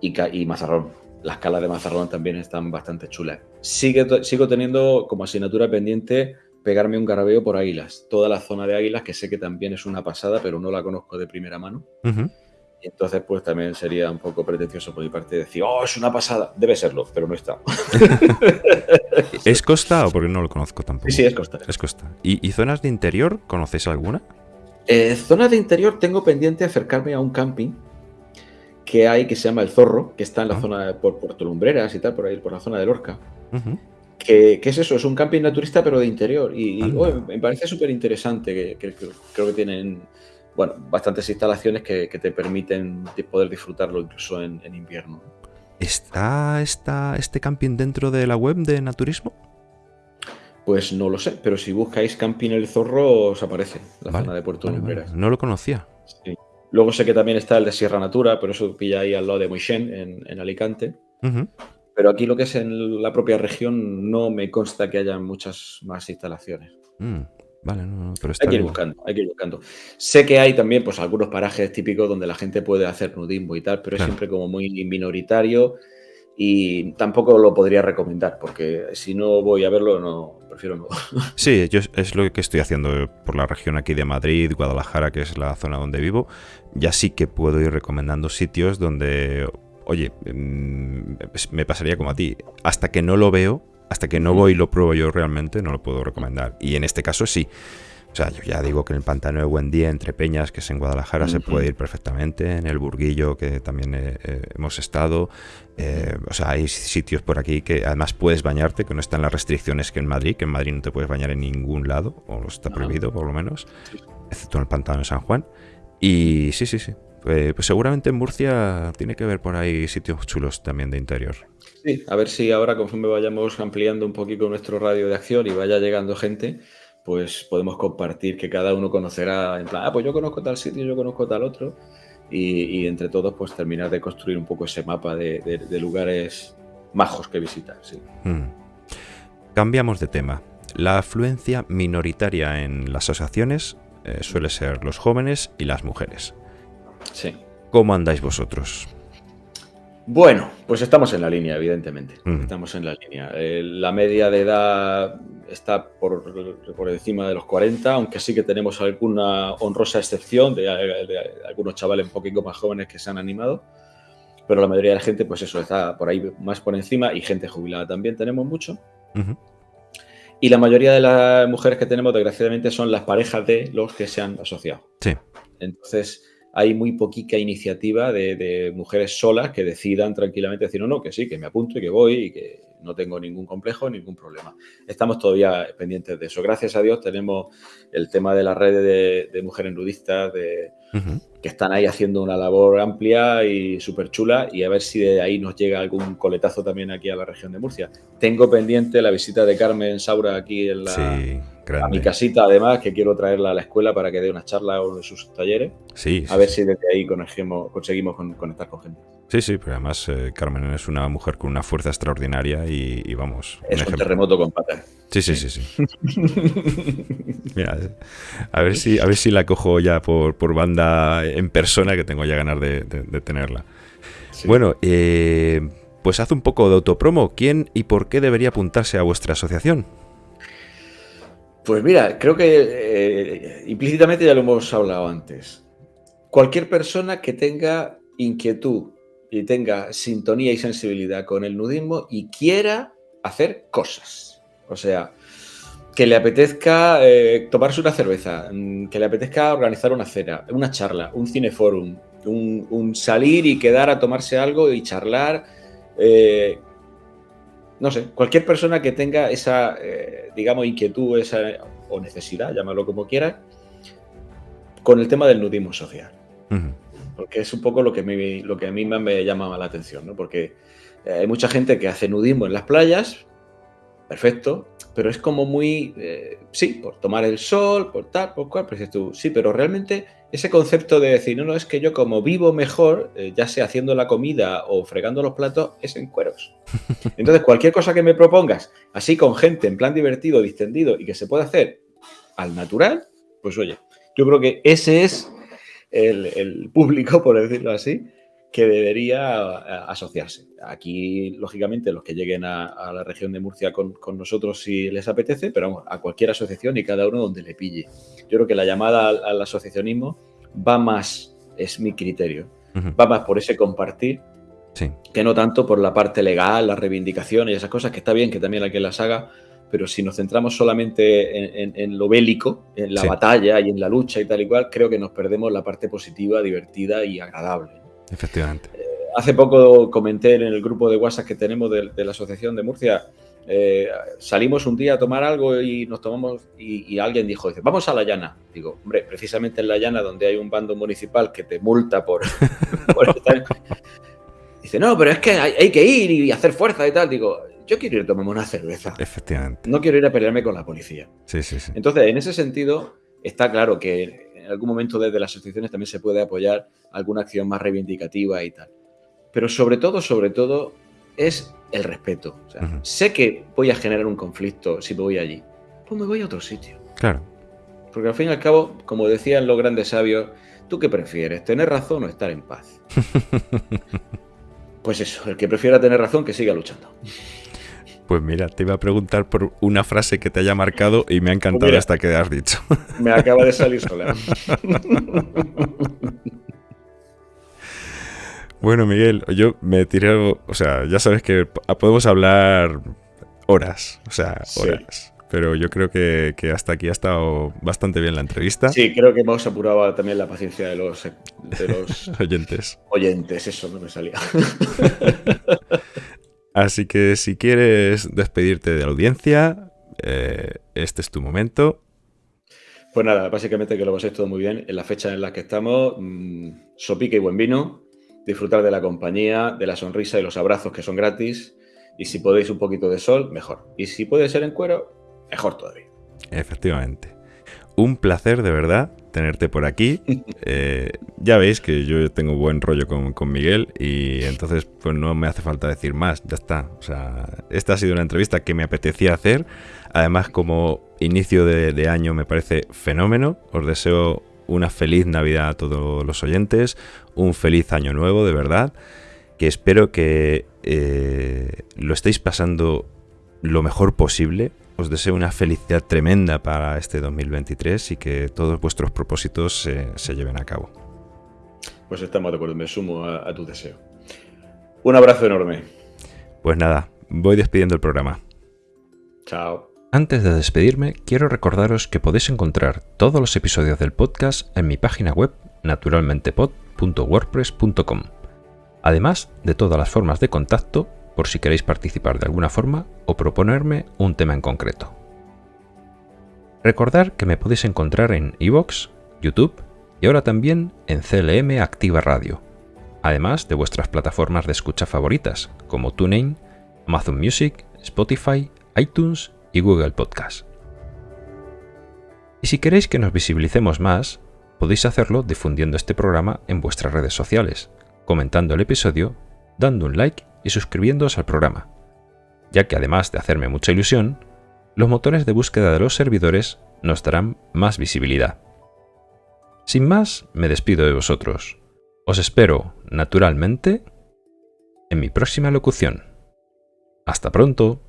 y, Mazarrón. Las calas de Mazarrón también están bastante chulas. Sigue, sigo teniendo como asignatura pendiente pegarme un garabeo por Águilas, toda la zona de Águilas, que sé que también es una pasada, pero no la conozco de primera mano. Y entonces, pues también sería un poco pretencioso por mi parte decir, oh, es una pasada. Debe serlo, pero no está. ¿Es costa o porque no lo conozco tampoco? Sí, sí, es costa. Es costa. ¿Y, zonas de interior? ¿Conoces alguna? Eh, zonas de interior tengo pendiente acercarme a un camping que hay que se llama El Zorro, que está en la ah. zona de por Puerto Lumbreras y tal, por ahí, por la zona de Lorca. Que, es eso? Es un camping naturista, pero de interior. Y, me parece súper interesante, que, creo que tienen bueno, bastantes instalaciones que, te permiten poder disfrutarlo incluso en, invierno. ¿Está, ¿Está este camping dentro de la web de Naturismo? Pues no lo sé, pero si buscáis Camping El Zorro os aparece la zona de Puerto Lumbreras. No lo conocía. Sí. Luego sé que también está el de Sierra Natura, pero eso pilla ahí al lado de Moixent, en, Alicante. Pero aquí lo que es en la propia región no me consta que haya muchas más instalaciones. Mm, vale, pero está hay que ir buscando, hay que ir buscando. Sé que hay también pues algunos parajes típicos donde la gente puede hacer nudismo y tal, pero es siempre como muy minoritario y tampoco lo podría recomendar porque si no voy a verlo no prefiero no. Sí, yo es lo que estoy haciendo por la región aquí de Madrid, Guadalajara, que es la zona donde vivo. Ya sí que puedo ir recomendando sitios donde, oye, mm, me pasaría como a ti, hasta que no lo veo, hasta que no voy y lo pruebo yo realmente, no lo puedo recomendar. Y en este caso sí. O sea, yo ya digo que en el pantano de Buen Día, entre Peñas, que es en Guadalajara, se puede ir perfectamente. En el Burguillo, que también eh, eh, hemos estado. Eh, o sea, hay sitios por aquí que además puedes bañarte, que no están las restricciones que en Madrid, que en Madrid no te puedes bañar en ningún lado, o está prohibido por lo menos, excepto en el pantano de San Juan. Y sí, sí, sí. Pues seguramente en Murcia tiene que ver por ahí sitios chulos también de interior. Sí, a ver si ahora conforme vayamos ampliando un poquito nuestro radio de acción y vaya llegando gente, pues podemos compartir que cada uno conocerá en plan, ah, pues yo conozco tal sitio, yo conozco tal otro, y, entre todos pues terminar de construir un poco ese mapa de, lugares majos que visitar. Sí. Hmm. Cambiamos de tema. La afluencia minoritaria en las asociaciones eh, suele ser los jóvenes y las mujeres. Sí. ¿Cómo andáis vosotros? Bueno, pues estamos en la línea, evidentemente. Hmm. Estamos en la línea. Eh, la media de edad está por, por, encima de los 40, aunque sí que tenemos alguna honrosa excepción de, algunos chavales un poquito más jóvenes que se han animado, pero la mayoría de la gente, pues eso, está por ahí más por encima y gente jubilada también tenemos mucho. Y la mayoría de las mujeres que tenemos, desgraciadamente, son las parejas de los que se han asociado. Sí. Entonces, hay muy poquita iniciativa de, mujeres solas que decidan tranquilamente decir, no, no, que sí, que me apunto y que voy y que no tengo ningún complejo, ningún problema. Estamos todavía pendientes de eso. Gracias a Dios tenemos el tema de la red de, mujeres nudistas de, que están ahí haciendo una labor amplia y súper chula y a ver si de ahí nos llega algún coletazo también aquí a la región de Murcia. Tengo pendiente la visita de Carmen Saura aquí en la... A mi casita, además, que quiero traerla a la escuela para que dé una charla o de sus talleres. Sí. A ver si desde ahí conseguimos, conseguimos conectar con gente. Sí, sí, pero además eh, Carmen es una mujer con una fuerza extraordinaria y, vamos. Es un, terremoto con patas. Sí, sí, sí, sí. Mira, a ver si, a ver si la cojo ya por, banda en persona, que tengo ya ganas de, tenerla. Bueno, eh, pues haz un poco de autopromo. ¿Quién y por qué debería apuntarse a vuestra asociación? Pues mira, creo que eh, implícitamente ya lo hemos hablado antes. Cualquier persona que tenga inquietud y tenga sintonía y sensibilidad con el nudismo y quiera hacer cosas. O sea, que le apetezca eh, tomarse una cerveza, mm, que le apetezca organizar una cena, una charla, un cineforum, un, salir y quedar a tomarse algo y charlar, eh, no sé, cualquier persona que tenga esa, eh, digamos, inquietud esa, o necesidad, llámalo como quiera, con el tema del nudismo social. Porque es un poco lo que, me, lo que a mí me llama la atención, ¿no? Porque eh, hay mucha gente que hace nudismo en las playas, perfecto, pero es como muy, eh, sí, por tomar el sol, por tal, por cual, pero tú, sí, pero realmente ese concepto de decir, no, no, es que yo como vivo mejor, eh, ya sea haciendo la comida o fregando los platos, es en cueros. Entonces, cualquier cosa que me propongas, así con gente, en plan divertido, distendido y que se pueda hacer al natural, pues oye, yo creo que ese es el, público, por decirlo así, que debería asociarse. Aquí, lógicamente, los que lleguen a, la región de Murcia con, nosotros si les apetece, pero vamos, a cualquier asociación y cada uno donde le pille. Yo creo que la llamada al, asociacionismo va más, es mi criterio, va más por ese compartir que no tanto por la parte legal, la reivindicación y esas cosas, que está bien que también hay que las haga, pero si nos centramos solamente en, lo bélico, en la batalla y en la lucha y tal y cual, creo que nos perdemos la parte positiva, divertida y agradable. Efectivamente. Eh, hace poco comenté en el grupo de WhatsApp que tenemos de, la Asociación de Murcia, eh, salimos un día a tomar algo y nos tomamos y, alguien dijo, dice, vamos a La Llana. Digo, hombre, precisamente en La Llana donde hay un bando municipal que te multa por, estar... Dice, no, pero es que hay, hay, que ir y hacer fuerza y tal. Digo, yo quiero ir a tomarme una cerveza. Efectivamente. No quiero ir a pelearme con la policía. Sí, sí, sí. Entonces, en ese sentido, está claro que en algún momento desde las asociaciones también se puede apoyar alguna acción más reivindicativa y tal. Pero sobre todo, sobre todo, es el respeto. O sea, Sé que voy a generar un conflicto si me voy allí. Pues me voy a otro sitio. Claro. Porque al fin y al cabo, como decían los grandes sabios, ¿tú qué prefieres? ¿Tener razón o estar en paz? pues eso, el que prefiera tener razón, que siga luchando. Pues mira, te iba a preguntar por una frase que te haya marcado y me ha encantado hasta que has dicho. Me acaba de salir sola. Bueno, Miguel, yo me tiré, o sea, ya sabes que podemos hablar horas, o sea, horas. Pero yo creo que, hasta aquí ha estado bastante bien la entrevista. Sí, creo que hemos apurado también la paciencia de los, de los oyentes. Oyentes, eso no me salía. Así que si quieres despedirte de la audiencia, eh, este es tu momento. Pues nada, básicamente que lo paséis todo muy bien en la fecha en la que estamos. Mmm, sopique y buen vino. Disfrutar de la compañía, de la sonrisa y los abrazos que son gratis. Y si podéis un poquito de sol, mejor. Y si puede ser en cuero, mejor todavía. Efectivamente. Un placer de verdad tenerte por aquí. Eh, ya veis que yo tengo buen rollo con, Miguel y entonces pues no me hace falta decir más, ya está. O sea, esta ha sido una entrevista que me apetecía hacer. Además, como inicio de, año me parece fenómeno. Os deseo una feliz Navidad a todos los oyentes, un feliz año nuevo, de verdad. Que espero que eh, lo estéis pasando lo mejor posible os deseo una felicidad tremenda para este 2023 y que todos vuestros propósitos se, lleven a cabo. Pues estamos de acuerdo, me sumo a, tu deseo. Un abrazo enorme. Pues nada, voy despidiendo el programa. Chao. Antes de despedirme, quiero recordaros que podéis encontrar todos los episodios del podcast en mi página web naturalmentepod.wordpress.com, además de todas las formas de contacto por si queréis participar de alguna forma o proponerme un tema en concreto. Recordad que me podéis encontrar en iVoox, YouTube y ahora también en CLM Activa Radio, además de vuestras plataformas de escucha favoritas como TuneIn, Amazon Music, Spotify, iTunes y Google Podcast. Y si queréis que nos visibilicemos más, podéis hacerlo difundiendo este programa en vuestras redes sociales, comentando el episodio, dando un like y suscribiéndoos al programa, ya que además de hacerme mucha ilusión, los motores de búsqueda de los servidores nos darán más visibilidad. Sin más, me despido de vosotros. Os espero, naturalmente, en mi próxima locución. Hasta pronto.